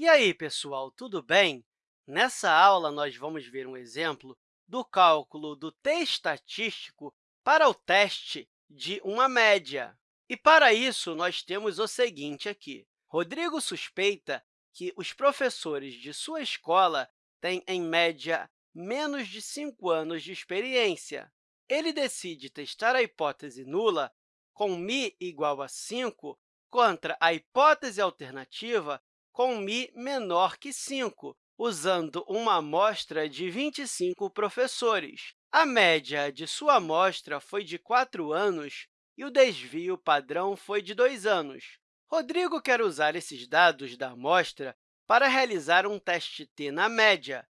E aí, pessoal, tudo bem? Nessa aula, nós vamos ver um exemplo do cálculo do t estatístico para o teste de uma média. E, para isso, nós temos o seguinte aqui. Rodrigo suspeita que os professores de sua escola têm, em média, menos de 5 anos de experiência. Ele decide testar a hipótese nula com μ igual a 5 contra a hipótese alternativa com μ menor que 5, usando uma amostra de 25 professores. A média de sua amostra foi de 4 anos e o desvio padrão foi de 2 anos. Rodrigo quer usar esses dados da amostra para realizar um teste t na média.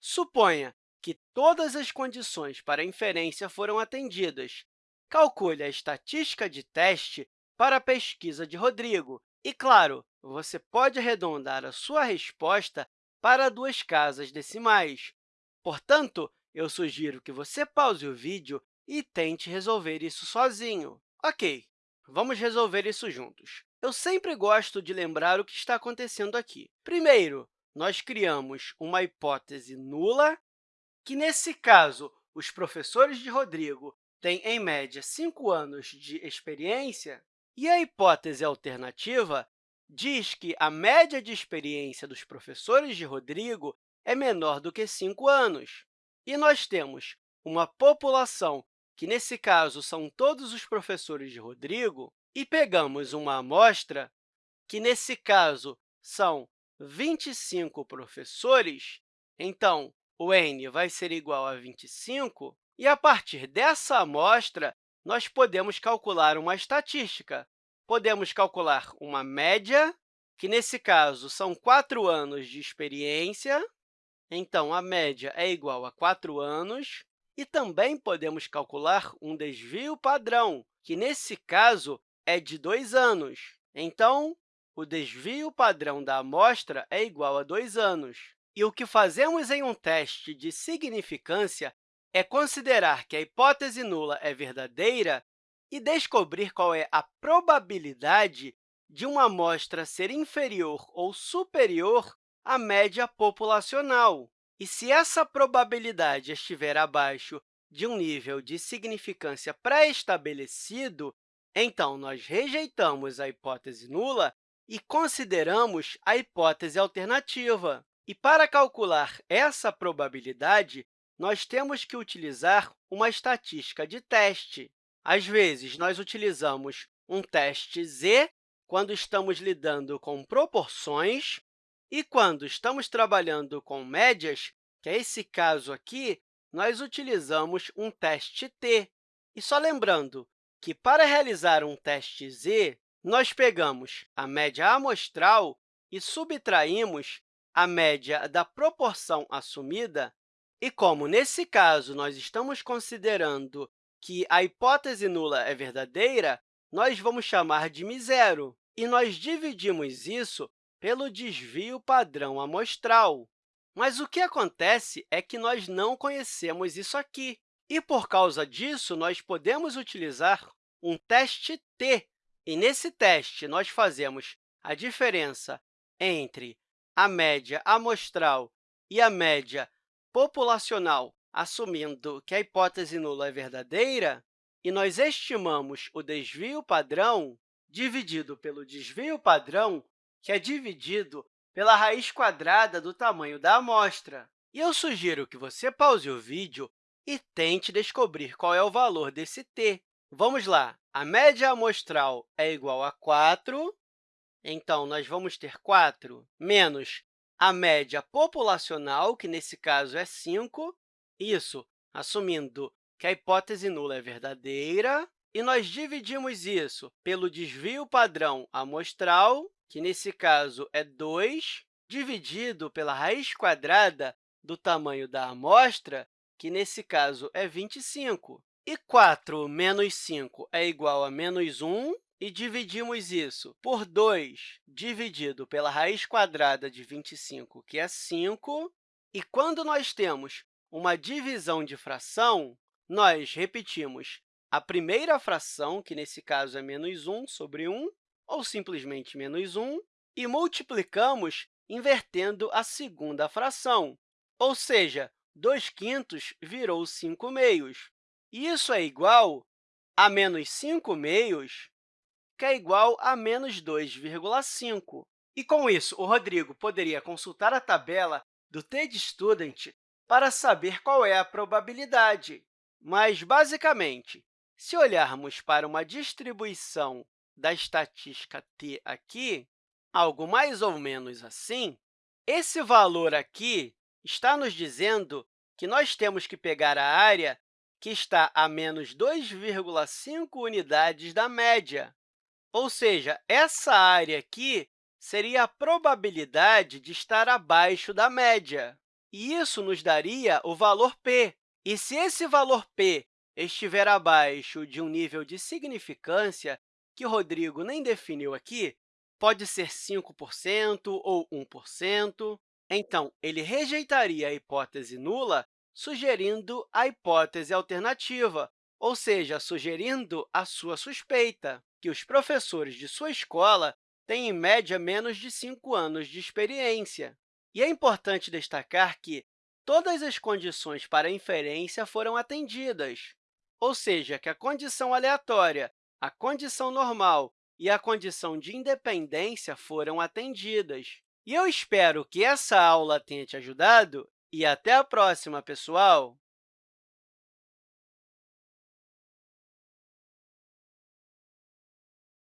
Suponha que todas as condições para inferência foram atendidas. Calcule a estatística de teste para a pesquisa de Rodrigo. E, claro, você pode arredondar a sua resposta para duas casas decimais. Portanto, eu sugiro que você pause o vídeo e tente resolver isso sozinho. Ok, vamos resolver isso juntos. Eu sempre gosto de lembrar o que está acontecendo aqui. Primeiro, nós criamos uma hipótese nula, que, nesse caso, os professores de Rodrigo têm, em média, 5 anos de experiência, e a hipótese alternativa diz que a média de experiência dos professores de Rodrigo é menor do que 5 anos. E nós temos uma população, que nesse caso são todos os professores de Rodrigo, e pegamos uma amostra, que nesse caso são 25 professores, então, o n vai ser igual a 25, e, a partir dessa amostra, nós podemos calcular uma estatística. Podemos calcular uma média, que, nesse caso, são 4 anos de experiência. Então, a média é igual a 4 anos. E também podemos calcular um desvio padrão, que, nesse caso, é de 2 anos. Então, o desvio padrão da amostra é igual a 2 anos. E o que fazemos em um teste de significância é considerar que a hipótese nula é verdadeira e descobrir qual é a probabilidade de uma amostra ser inferior ou superior à média populacional. E se essa probabilidade estiver abaixo de um nível de significância pré-estabelecido, então nós rejeitamos a hipótese nula e consideramos a hipótese alternativa. E para calcular essa probabilidade, nós temos que utilizar uma estatística de teste. Às vezes, nós utilizamos um teste z quando estamos lidando com proporções, e quando estamos trabalhando com médias, que é esse caso aqui, nós utilizamos um teste t. E só lembrando que, para realizar um teste z, nós pegamos a média amostral e subtraímos a média da proporção assumida e como, nesse caso, nós estamos considerando que a hipótese nula é verdadeira, nós vamos chamar de μ0, e nós dividimos isso pelo desvio padrão amostral. Mas o que acontece é que nós não conhecemos isso aqui, e, por causa disso, nós podemos utilizar um teste t. E, nesse teste, nós fazemos a diferença entre a média amostral e a média populacional, assumindo que a hipótese nula é verdadeira, e nós estimamos o desvio padrão dividido pelo desvio padrão, que é dividido pela raiz quadrada do tamanho da amostra. E eu sugiro que você pause o vídeo e tente descobrir qual é o valor desse t. Vamos lá. A média amostral é igual a 4, então, nós vamos ter 4 menos a média populacional, que nesse caso é 5, isso assumindo que a hipótese nula é verdadeira, e nós dividimos isso pelo desvio padrão amostral, que nesse caso é 2, dividido pela raiz quadrada do tamanho da amostra, que nesse caso é 25. E 4 menos 5 é igual a menos 1, e dividimos isso por 2 dividido pela raiz quadrada de 25, que é 5. E quando nós temos uma divisão de fração, nós repetimos a primeira fração, que nesse caso é menos 1 sobre 1, ou simplesmente menos 1, e multiplicamos invertendo a segunda fração, ou seja, 2 quintos virou 5 meios. Isso é igual a menos 5 meios, que é igual a menos 2,5. E, com isso, o Rodrigo poderia consultar a tabela do TDStudent para saber qual é a probabilidade. Mas, basicamente, se olharmos para uma distribuição da estatística t aqui, algo mais ou menos assim, esse valor aqui está nos dizendo que nós temos que pegar a área que está a menos 2,5 unidades da média. Ou seja, essa área aqui seria a probabilidade de estar abaixo da média. E isso nos daria o valor p. E se esse valor p estiver abaixo de um nível de significância, que Rodrigo nem definiu aqui, pode ser 5% ou 1%, então, ele rejeitaria a hipótese nula, sugerindo a hipótese alternativa, ou seja, sugerindo a sua suspeita, que os professores de sua escola têm, em média, menos de 5 anos de experiência. E é importante destacar que todas as condições para inferência foram atendidas, ou seja, que a condição aleatória, a condição normal e a condição de independência foram atendidas. E eu espero que essa aula tenha te ajudado e até a próxima, pessoal!